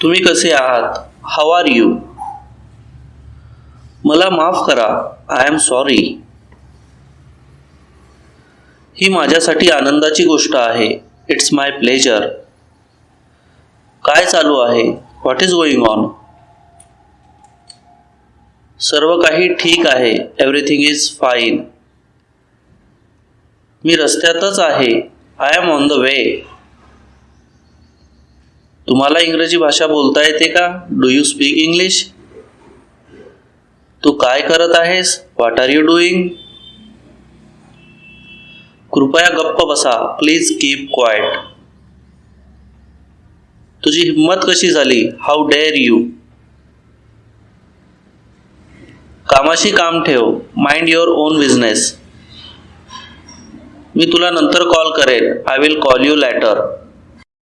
तुम्ही कसे आहात? हाव आर यू मला माफ करा आय एम सॉरी ही माझ्यासाठी आनंदाची गोष्ट आहे. इट्स माय प्लेजर काय चालू आहे? व्हॉट इज गोइंग ऑन सर्व काही ठीक आहे. एव्हरीथिंग इज फाईन मी रस्त्यातच आहे. I am on the way तुम्हाला इंग्रजी भाषा बोलता येते का? डू यू स्पीक इंग्लिश तू काय करत आहेस? व्हॉट आर यू डुईंग कृपया गप्प बसा. प्लीज कीप क्वाइट तुझी हिंमत कशी झाली? हाऊ डेअर यू कामाशी काम ठेव. माइंड युअर ओन बिझनेस मी तुला नंतर कॉल करेन. I will call you later